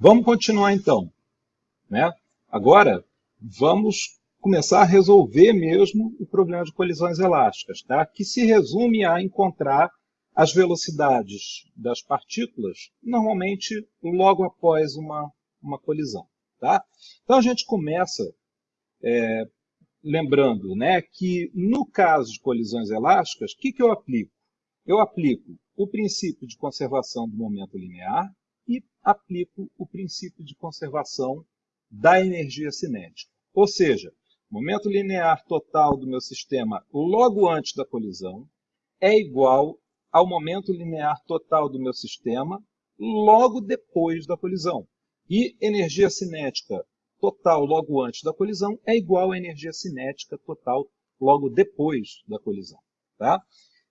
Vamos continuar então. Né? Agora, vamos começar a resolver mesmo o problema de colisões elásticas, tá? que se resume a encontrar as velocidades das partículas, normalmente logo após uma, uma colisão. Tá? Então a gente começa é, lembrando né, que no caso de colisões elásticas, o que, que eu aplico? Eu aplico o princípio de conservação do momento linear e aplico o princípio de conservação da energia cinética. Ou seja, momento linear total do meu sistema logo antes da colisão é igual ao momento linear total do meu sistema logo depois da colisão. E energia cinética total logo antes da colisão é igual à energia cinética total logo depois da colisão. Tá?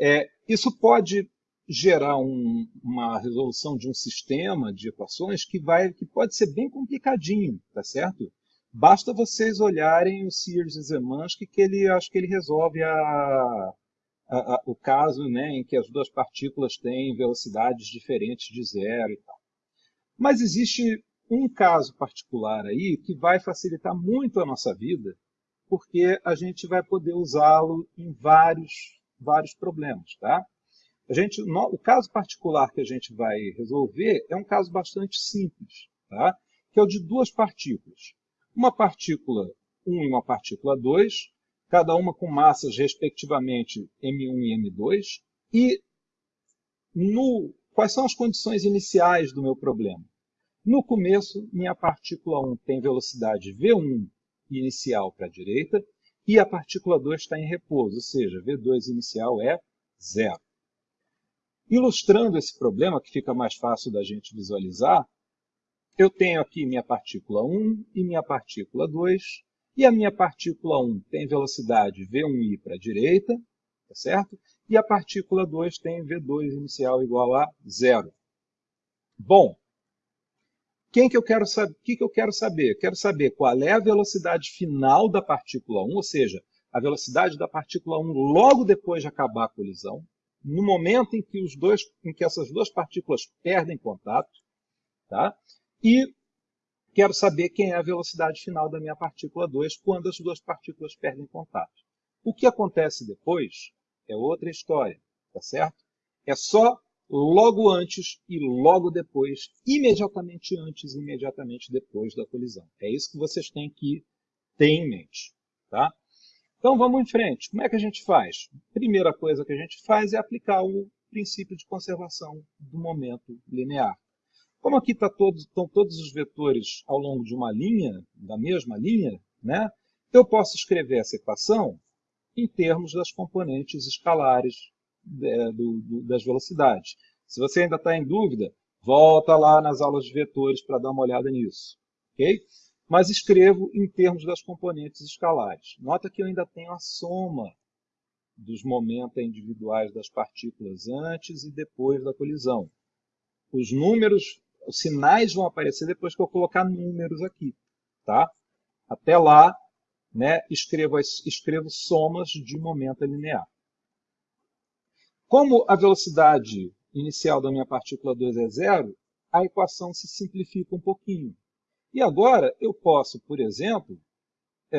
É, isso pode gerar um, uma resolução de um sistema de equações que, vai, que pode ser bem complicadinho, tá certo? Basta vocês olharem o Sears e Zemansky que ele acho que ele resolve a, a, a, o caso né, em que as duas partículas têm velocidades diferentes de zero e tal. Mas existe um caso particular aí que vai facilitar muito a nossa vida, porque a gente vai poder usá-lo em vários, vários problemas. Tá? A gente, no, o caso particular que a gente vai resolver é um caso bastante simples, tá? que é o de duas partículas. Uma partícula 1 e uma partícula 2, cada uma com massas respectivamente m1 e m2, e no, quais são as condições iniciais do meu problema? No começo, minha partícula 1 tem velocidade v1 inicial para a direita e a partícula 2 está em repouso, ou seja, v2 inicial é zero. Ilustrando esse problema, que fica mais fácil da gente visualizar, eu tenho aqui minha partícula 1 e minha partícula 2, e a minha partícula 1 tem velocidade v1i para a direita, tá certo? E a partícula 2 tem v2 inicial igual a zero. Bom, quem que eu quero? O que, que eu quero saber? Quero saber qual é a velocidade final da partícula 1, ou seja, a velocidade da partícula 1 logo depois de acabar a colisão, no momento em que, os dois, em que essas duas partículas perdem contato, tá? e quero saber quem é a velocidade final da minha partícula 2 quando as duas partículas perdem contato. O que acontece depois é outra história, tá certo? É só logo antes e logo depois, imediatamente antes e imediatamente depois da colisão. É isso que vocês têm que ter em mente. Tá? Então vamos em frente. Como é que a gente faz? Primeira coisa que a gente faz é aplicar o princípio de conservação do momento linear. Como aqui tá todos, estão todos os vetores ao longo de uma linha, da mesma linha, né? eu posso escrever essa equação em termos das componentes escalares é, do, do, das velocidades. Se você ainda está em dúvida, volta lá nas aulas de vetores para dar uma olhada nisso. ok? Mas escrevo em termos das componentes escalares. Nota que eu ainda tenho a soma dos momentos individuais das partículas antes e depois da colisão. Os números, os sinais vão aparecer depois que eu colocar números aqui. Tá? Até lá, né, escrevo, escrevo somas de momento linear. Como a velocidade inicial da minha partícula 2 é zero, a equação se simplifica um pouquinho. E agora eu posso, por exemplo, é,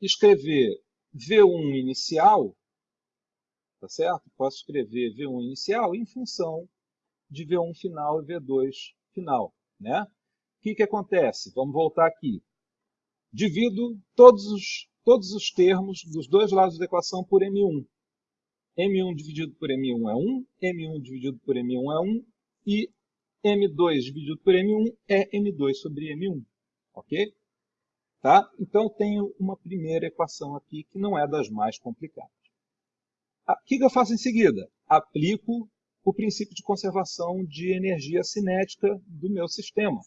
escrever V1 inicial, tá certo? Posso escrever V1 inicial em função de V1 final e V2 final. Né? O que, que acontece? Vamos voltar aqui. Divido todos os, todos os termos dos dois lados da equação por M1. M1 dividido por M1 é 1, M1 dividido por M1 é 1, e M2 dividido por M1 é M2 sobre M1. Ok? Tá? Então, tenho uma primeira equação aqui que não é das mais complicadas. O que eu faço em seguida? Aplico o princípio de conservação de energia cinética do meu sistema.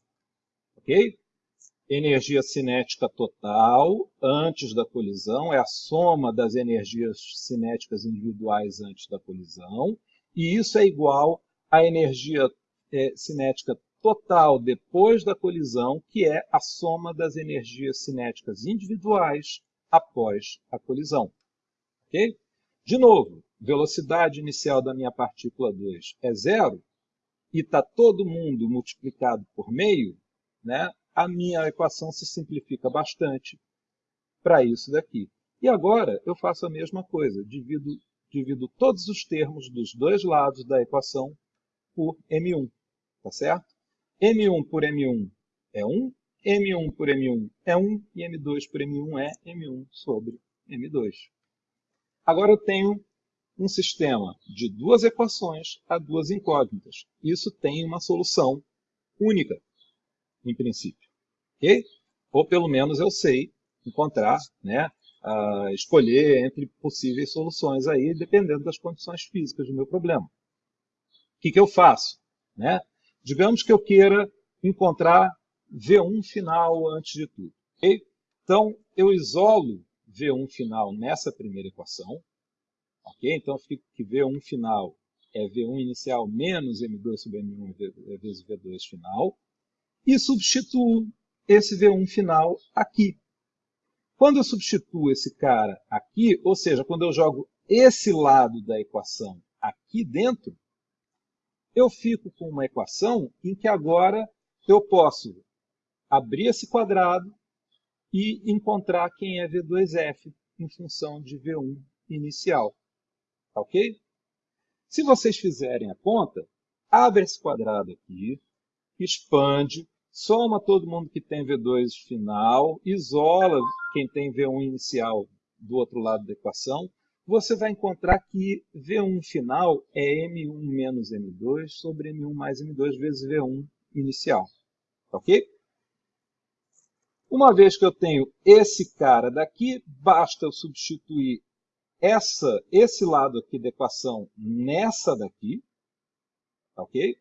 Ok? energia cinética total antes da colisão, é a soma das energias cinéticas individuais antes da colisão, e isso é igual à energia é, cinética total depois da colisão, que é a soma das energias cinéticas individuais após a colisão. De novo, velocidade inicial da minha partícula 2 é zero, e está todo mundo multiplicado por meio, né, a minha equação se simplifica bastante para isso daqui. E agora eu faço a mesma coisa, divido, divido todos os termos dos dois lados da equação por M1, tá certo? M1 por M1 é 1, M1 por M1 é 1 e M2 por M1 é M1 sobre M2. Agora eu tenho um sistema de duas equações a duas incógnitas. Isso tem uma solução única, em princípio. Okay? Ou pelo menos eu sei encontrar, né, uh, escolher entre possíveis soluções aí, dependendo das condições físicas do meu problema. O que, que eu faço? Né? Digamos que eu queira encontrar V1 final antes de tudo. Okay? Então, eu isolo V1 final nessa primeira equação, Ok? Então, fica que V1 final é V1 inicial menos M2 sobre M1 vezes V2 final. E substituo esse V1 final aqui. Quando eu substituo esse cara aqui, ou seja, quando eu jogo esse lado da equação aqui dentro, eu fico com uma equação em que agora eu posso abrir esse quadrado e encontrar quem é V2F em função de V1 inicial. Tá ok? Se vocês fizerem a conta, abre esse quadrado aqui, expande, soma todo mundo que tem V2 final, isola quem tem V1 inicial do outro lado da equação, você vai encontrar que V1 final é M1 menos M2 sobre M1 mais M2 vezes V1 inicial. Ok? Uma vez que eu tenho esse cara daqui, basta eu substituir essa, esse lado aqui da equação nessa daqui, ok?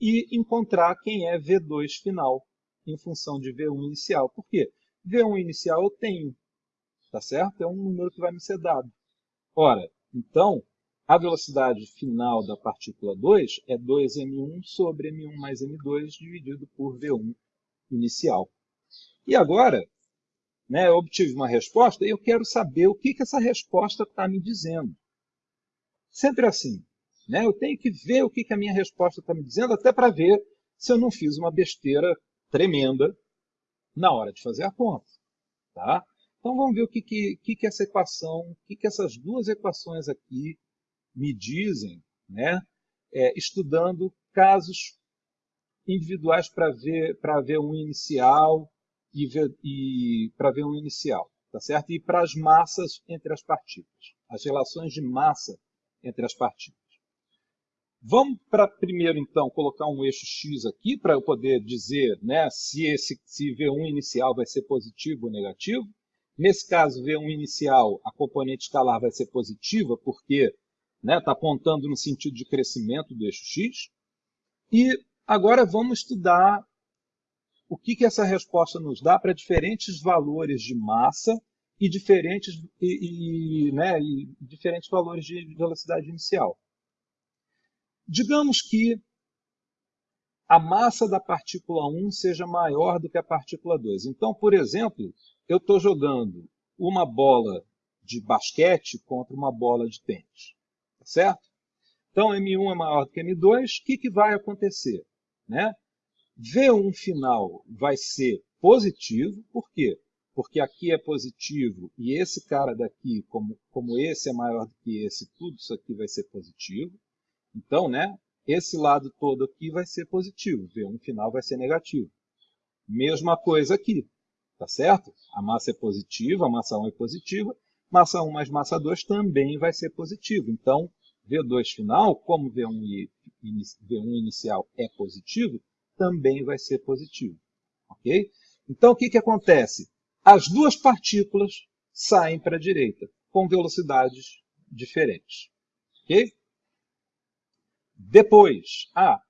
E encontrar quem é V2 final em função de V1 inicial. Por quê? V1 inicial eu tenho, tá certo? É um número que vai me ser dado. Ora, então, a velocidade final da partícula 2 é 2m1 sobre m1 mais m2 dividido por V1 inicial. E agora, né, eu obtive uma resposta e eu quero saber o que, que essa resposta está me dizendo. Sempre assim. Né? Eu tenho que ver o que, que a minha resposta está me dizendo, até para ver se eu não fiz uma besteira tremenda na hora de fazer a conta. Tá? Então vamos ver o que, que, que, que essa equação, o que, que essas duas equações aqui me dizem, né? É, estudando casos individuais para ver, ver um inicial e, e para ver um inicial, tá certo? E para as massas entre as partículas, as relações de massa entre as partículas. Vamos para primeiro, então, colocar um eixo x aqui para eu poder dizer né, se, esse, se V1 inicial vai ser positivo ou negativo. Nesse caso, V1 inicial, a componente escalar vai ser positiva, porque está né, tá apontando no sentido de crescimento do eixo x. E agora vamos estudar o que, que essa resposta nos dá para diferentes valores de massa e diferentes, e, e, né, e diferentes valores de velocidade inicial. Digamos que a massa da partícula 1 seja maior do que a partícula 2. Então, por exemplo, eu estou jogando uma bola de basquete contra uma bola de tênis. Tá certo? Então, M1 é maior do que M2. O que, que vai acontecer? Né? V1 final vai ser positivo, por quê? Porque aqui é positivo e esse cara daqui, como, como esse é maior do que esse, tudo isso aqui vai ser positivo. Então, né, esse lado todo aqui vai ser positivo, V1 final vai ser negativo. Mesma coisa aqui, tá certo? A massa é positiva, a massa 1 é positiva, massa 1 mais massa 2 também vai ser positivo. Então, V2 final, como V1, V1 inicial é positivo, também vai ser positivo. Ok? Então, o que, que acontece? As duas partículas saem para a direita, com velocidades diferentes. Ok? Depois, ah,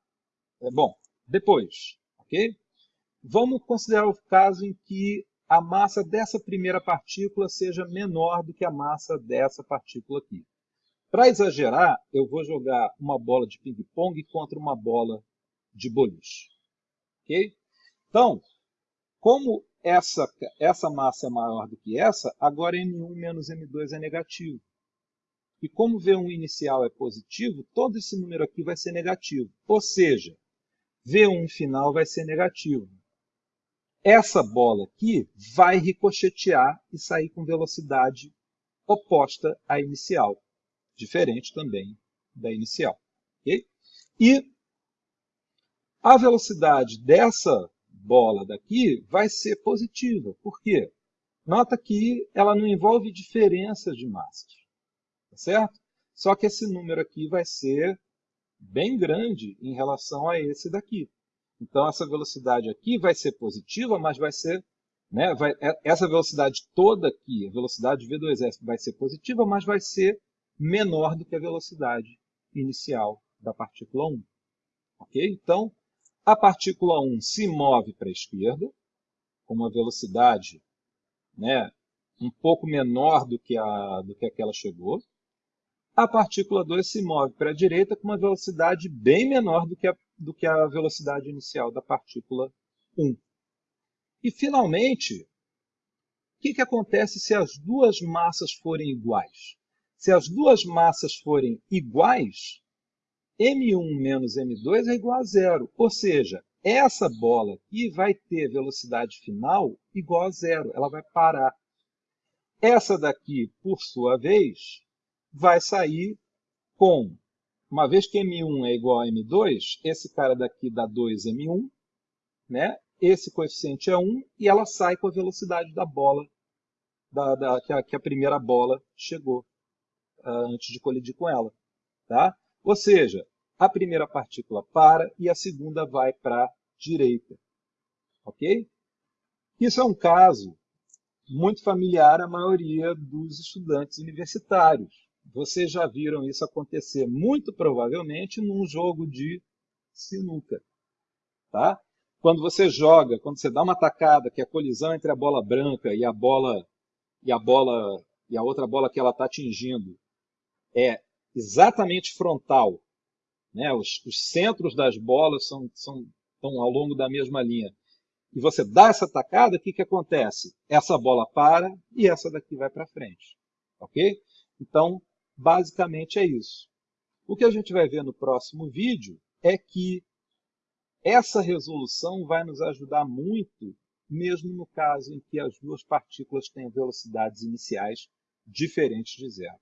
é bom, depois, ok? Vamos considerar o caso em que a massa dessa primeira partícula seja menor do que a massa dessa partícula aqui. Para exagerar, eu vou jogar uma bola de ping-pong contra uma bola de boliche. Ok? Então, como essa, essa massa é maior do que essa, agora M1 menos M2 é negativo. E como V1 inicial é positivo, todo esse número aqui vai ser negativo. Ou seja, V1 final vai ser negativo. Essa bola aqui vai ricochetear e sair com velocidade oposta à inicial, diferente também da inicial. Okay? E a velocidade dessa bola daqui vai ser positiva. Por quê? Nota que ela não envolve diferenças de massas. Tá certo? Só que esse número aqui vai ser bem grande em relação a esse daqui. Então, essa velocidade aqui vai ser positiva, mas vai ser... Né, vai, é, essa velocidade toda aqui, a velocidade V2S, vai ser positiva, mas vai ser menor do que a velocidade inicial da partícula 1. Ok? Então, a partícula 1 se move para a esquerda, com uma velocidade né, um pouco menor do que, a, do que aquela chegou. A partícula 2 se move para a direita com uma velocidade bem menor do que a, do que a velocidade inicial da partícula 1. E, finalmente, o que, que acontece se as duas massas forem iguais? Se as duas massas forem iguais, M1 menos M2 é igual a zero. Ou seja, essa bola aqui vai ter velocidade final igual a zero, ela vai parar. Essa daqui, por sua vez, vai sair com, uma vez que M1 é igual a M2, esse cara daqui dá 2M1, né? esse coeficiente é 1, e ela sai com a velocidade da bola, da, da que, a, que, a, primeira bola chegou uh, antes de colidir com ela. Tá? Ou seja, a primeira partícula para e a segunda vai para a direita. Ok? Isso é um caso muito familiar à maioria dos estudantes universitários. Vocês já viram isso acontecer muito provavelmente num jogo de sinuca. Tá? Quando você joga, quando você dá uma tacada, que é a colisão entre a bola branca e a bola e a bola e a outra bola que ela está atingindo é exatamente frontal né? Os, os, centros das bolas são, são, estão ao longo da mesma linha. E você dá essa tacada, o que, que acontece? Essa bola para e essa daqui vai para frente. Ok? Então, basicamente é isso. O que a gente vai ver no próximo vídeo é que essa resolução vai nos ajudar muito, mesmo no caso em que as duas partículas têm velocidades iniciais diferentes de zero.